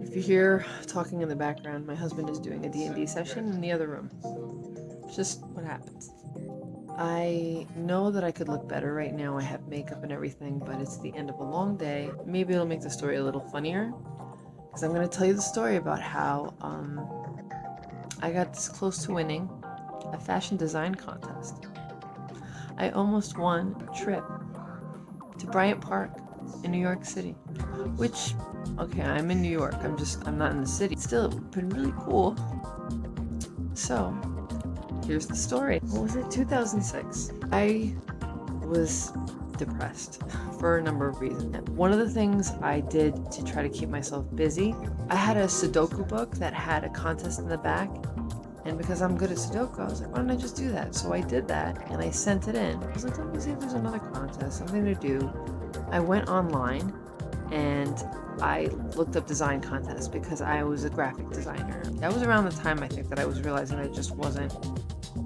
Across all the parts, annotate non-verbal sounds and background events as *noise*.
If you hear talking in the background, my husband is doing a D&D session in the other room. It's just what happens. I know that I could look better right now. I have makeup and everything, but it's the end of a long day. Maybe it'll make the story a little funnier. Because I'm going to tell you the story about how um, I got this close to winning a fashion design contest. I almost won a trip to Bryant Park in New York City, which, okay, I'm in New York. I'm just, I'm not in the city. Still, it been really cool. So, here's the story. What was it? 2006. I was depressed *laughs* for a number of reasons. One of the things I did to try to keep myself busy, I had a Sudoku book that had a contest in the back and because I'm good at Sudoku, I was like, why don't I just do that? So I did that and I sent it in. I was like, let me see if there's another contest, something to do. I went online and I looked up design contests because I was a graphic designer. That was around the time I think that I was realizing it just wasn't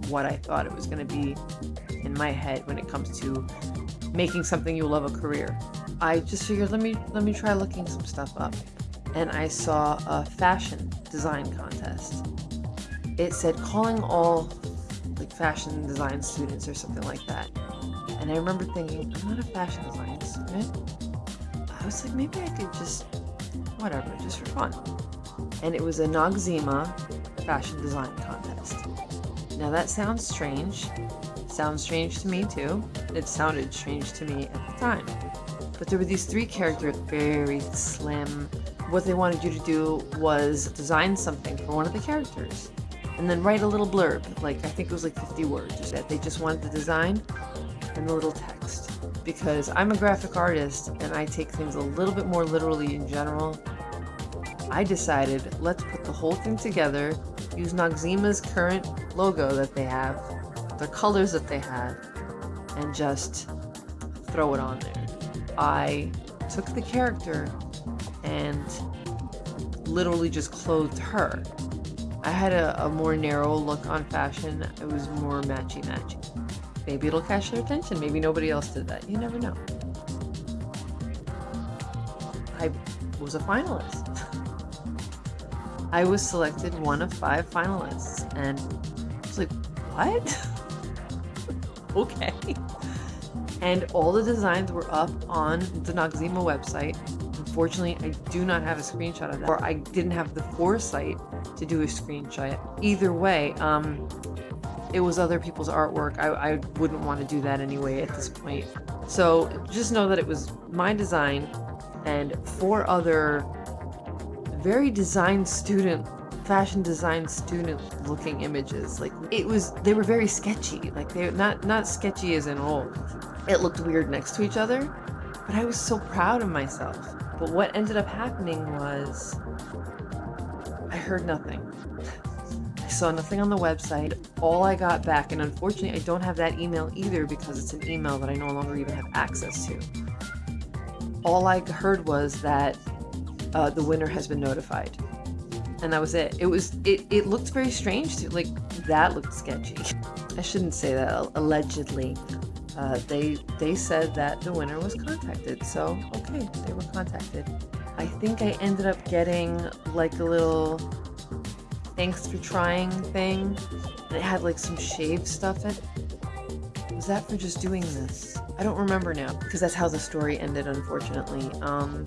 what I thought it was going to be in my head when it comes to making something you love a career. I just figured let me let me try looking some stuff up. And I saw a fashion design contest it said calling all like fashion design students or something like that. And I remember thinking, I'm not a fashion I was like, maybe I could just, whatever, just for fun. And it was a Noxzema fashion design contest. Now that sounds strange. Sounds strange to me too. It sounded strange to me at the time. But there were these three characters, very slim. What they wanted you to do was design something for one of the characters and then write a little blurb, like I think it was like 50 words, that they just wanted the design and the little text. Because I'm a graphic artist and I take things a little bit more literally in general, I decided let's put the whole thing together, use Noxzema's current logo that they have, the colors that they have, and just throw it on there. I took the character and literally just clothed her I had a, a more narrow look on fashion. It was more matchy-matchy. Maybe it'll catch their attention. Maybe nobody else did that. You never know. I was a finalist. *laughs* I was selected one of five finalists, and I was like, what? *laughs* okay. And all the designs were up on the Noxzema website. Unfortunately, I do not have a screenshot of that, or I didn't have the foresight to do a screenshot. Either way, um, it was other people's artwork. I, I wouldn't want to do that anyway at this point. So just know that it was my design and four other very design student fashion design student looking images like it was they were very sketchy like they're not not sketchy as in old it looked weird next to each other but i was so proud of myself but what ended up happening was I heard nothing. Saw nothing on the website. All I got back, and unfortunately I don't have that email either because it's an email that I no longer even have access to. All I heard was that uh, the winner has been notified. And that was it. It was, it, it looked very strange to, like, that looked sketchy. I shouldn't say that, allegedly uh, they they said that the winner was contacted. So okay, they were contacted. I think I ended up getting like a little thanks for trying thing, and it had like some shaved stuff in it. Was that for just doing this? I don't remember now because that's how the story ended, unfortunately. Um,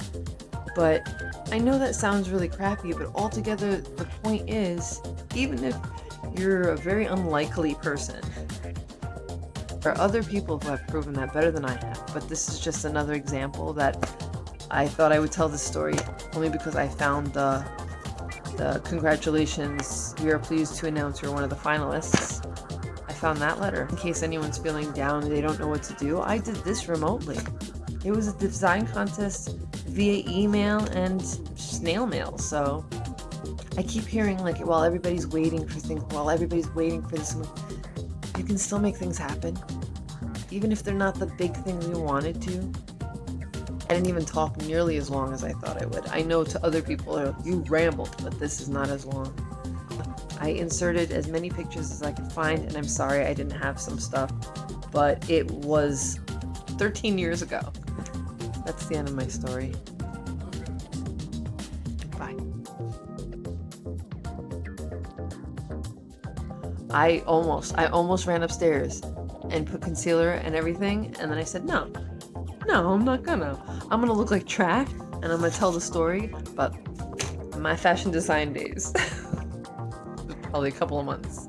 but I know that sounds really crappy, but altogether, the point is, even if you're a very unlikely person, there are other people who have proven that better than I have, but this is just another example that I thought I would tell this story only because I found the, the congratulations, we are pleased to announce you're one of the finalists. I found that letter. In case anyone's feeling down they don't know what to do, I did this remotely. It was a design contest via email and snail mail, so I keep hearing like while everybody's waiting for things, while everybody's waiting for this, you can still make things happen even if they're not the big thing we wanted to. I didn't even talk nearly as long as I thought I would. I know to other people, uh, you rambled, but this is not as long. I inserted as many pictures as I could find, and I'm sorry I didn't have some stuff, but it was 13 years ago. That's the end of my story. Bye. Bye. I almost, I almost ran upstairs and put concealer and everything, and then I said, no, no, I'm not gonna. I'm gonna look like trash, and I'm gonna tell the story about my fashion design days. *laughs* Probably a couple of months.